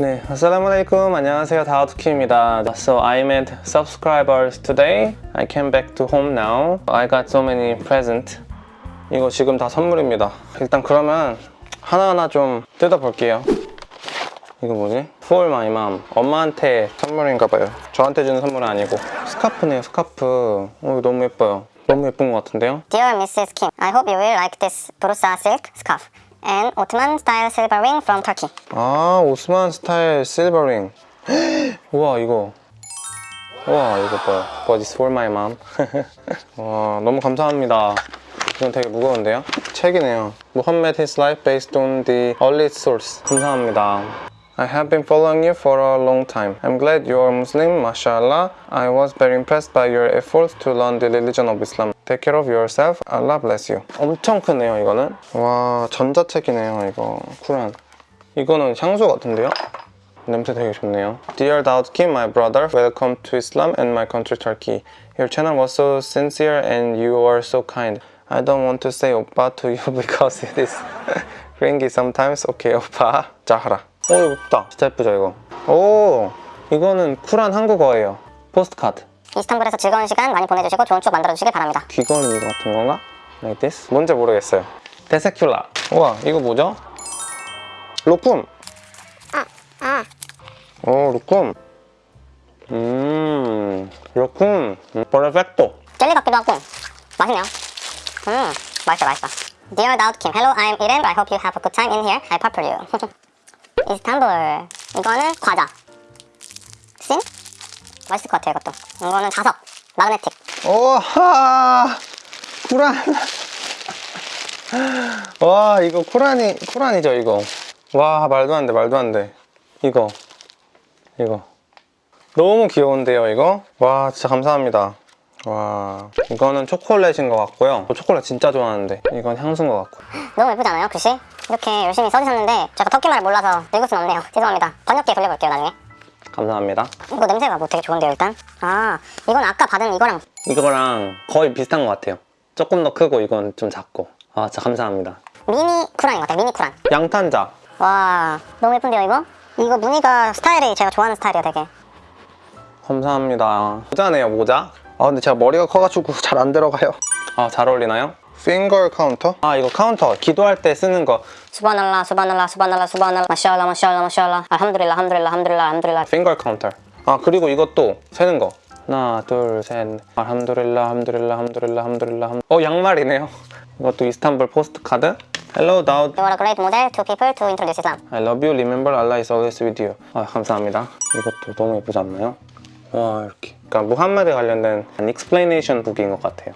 네, assalamualaikum. 안녕하세요. 다우트키입니다. So I made subscribers today. I came back to home now. I got so many present. 이거 지금 다 선물입니다. 일단 그러면 하나하나 좀 뜯어볼게요. 이거 뭐지? For my mom. 엄마한테 선물인가 봐요. 저한테 주는 선물은 아니고. 스카프네요, 스카프. 어, 너무 예뻐요. 너무 예쁜 것 같은데요? Dear Mrs. Kim, I hope you will like this Brusa silk scarf and Ottoman style silver ring from Turkey. 아 오스만 스타일 실버링 우와 이거 우와 이거 봐요 But it's for my mom 와 너무 감사합니다 이건 되게 무거운데요? 책이네요 Muhammad his life based on the earliest source 감사합니다 I have been following you for a long time. I'm glad you are Muslim, mashallah. I was very impressed by your efforts to learn the religion of Islam. Take care of yourself. Allah bless you. 엄청 크네요, 이거는. 와, 전자책이네요, 이거. 쿨한. 이거는 향수 같은데요? 냄새 되게 좋네요. Dear Daud Kim, my brother, welcome to Islam and my country Turkey. Your channel was so sincere and you are so kind. I don't want to say 오빠 to you because it is cringy sometimes. Okay, 오빠. 자하라. 오, 이거 예쁘다. 진짜 예쁘죠, 이거? 오, 이거는 쿨한 한국어예요. 포스트카드. 이스탄불에서 즐거운 시간 많이 보내주시고 좋은 추억 만들어주시길 바랍니다. 귀걸이 같은 건가? Like this? 뭔지 모르겠어요. 데세큘라. 우와, 이거 뭐죠? 로품. 오, 로품. 음, 로품. 음, 퍼펙토. 젤리 같기도 하고 맛있네요. 음, 맛있어 맛있어. Dear Daud Kim, hello, I'm Irem. I hope you have a good time in here. I purple you. 이스탄불. 이거는 과자. 씬? 맛있을 것 같아요, 이것도. 이거는 자석. 마그네틱. 오하! 쿠란. 와, 이거 쿠란이, 쿠란이죠, 이거. 와, 말도 안 돼, 말도 안 돼. 이거. 이거. 너무 귀여운데요, 이거? 와, 진짜 감사합니다. 와, 이거는 초콜릿인 것 같고요. 저 초콜릿 진짜 좋아하는데. 이건 향수인 것 같고. 너무 예쁘지 않아요, 글씨? 이렇게 열심히 써주셨는데 제가 터키말을 몰라서 읽을 순 없네요. 죄송합니다. 번역기에 돌려볼게요, 나중에. 감사합니다. 이거 냄새가 뭐 되게 좋은데요, 일단? 아, 이건 아까 받은 이거랑 이거랑 거의 비슷한 것 같아요. 조금 더 크고 이건 좀 작고. 아, 진짜 감사합니다. 미니 쿠란인 것 같아요, 미니 쿠란. 양탄자. 와, 너무 예쁜데요, 이거? 이거 무늬가 스타일이 제가 좋아하는 스타일이에요, 되게. 감사합니다. 모자네요, 모자. 아, 근데 제가 머리가 커가지고 잘 안 들어가요. 아, 잘 어울리나요? finger counter? 아, 이거 카운터. 기도할 때 쓰는 거. 수바날라, 수바날라, 수바날라, 수바날라, 마샬라, 마샬라, 마샬라, 알함두릴라, 함두릴라, 함두릴라, 함두릴라. finger counter. 아, 그리고 이것도 세는 거. 하나, 둘, 셋. 알함두릴라, 함두릴라, 함두릴라, 함두릴라. 함... 어, 양말이네요. 이것도 이스탄불 post card. Hello, Daud. You are a great model to people to introduce Islam. I love you. Remember, Allah is always with you. 아, 감사합니다. 이것도 너무 예쁘지 않나요? 와, 이렇게. 그러니까 무함마드 관련된 explanation book인 것 같아요.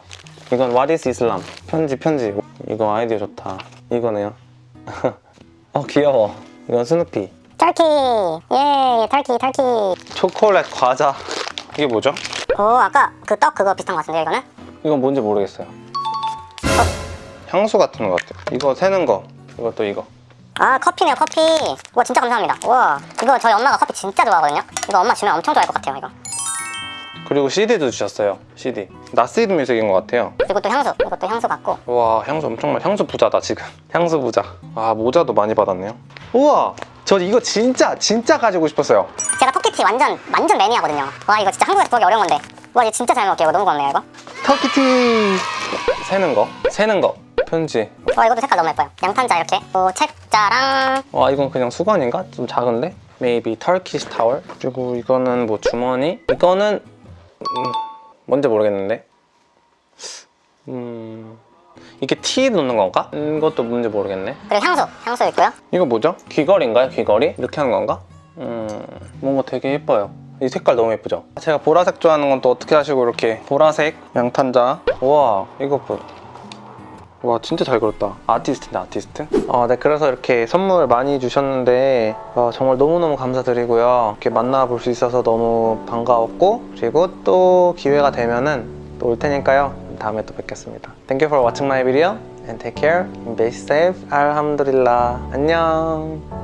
이건 What is Islam? 편지, 편지. 이거 아이디어 좋다. 이거네요. 어, 귀여워. 이건 스누피. 터키! 예, 터키, 터키. 초콜릿 과자. 이게 뭐죠? 오, 아까 그 떡 그거 비슷한 것 같은데요, 이거는? 이건 뭔지 모르겠어요. 향수 같은 것 같아요. 이거 세는 거. 이것도 이거. 아, 커피네요, 커피. 와, 진짜 감사합니다. 와, 이거 저희 엄마가 커피 진짜 좋아하거든요? 이거 엄마 주면 엄청 좋아할 것 같아요, 이거. 그리고 CD도 주셨어요. CD. 나스이드 뮤직인 것 같아요. 그리고 또 향수. 이것도 향수 같고. 와 향수 엄청 많이 향수 부자다 지금 향수 부자 아 모자도 많이 받았네요 우와 저 이거 진짜 진짜 가지고 싶었어요 제가 터키티 완전, 완전 매니아거든요. 와, 이거 진짜 한국에서 구하기 어려운 건데. 와, 이거 진짜 잘 먹을게요. 이거 너무 고맙네요, 이거. 터키티 세는 거 세는 거 편지 와, 이것도 색깔 너무 예뻐요. 양탄자 이렇게. 오, 책자랑 와 이건 그냥 수건인가? 좀 작은데? Maybe Turkish towel 그리고 이거는 뭐 주머니 이거는 음, 뭔지 모르겠는데 음 이게 티 넣는 건가? 이것도 뭔지 모르겠네 그리고 향수. 향수 있고요. 이거 뭐죠? 귀걸이인가요? 귀걸이? 이렇게 하는 건가? 음, 뭔가 되게 예뻐요. 이 색깔 너무 예쁘죠? 제가 보라색 좋아하는 건 또 어떻게 하시고 이렇게 보라색 양탄자 우와 이거 봐. 와 진짜 잘 그렸다. 아티스트인데 아티스트? 어, 네 그래서 이렇게 선물 많이 주셨는데 어, 정말 너무너무 감사드리고요. 이렇게 만나볼 수 있어서 너무 반가웠고 그리고 또 기회가 되면은 또 올 테니까요. 다음에 또 뵙겠습니다. Thank you for watching my video and take care be safe. 알함두릴라. 안녕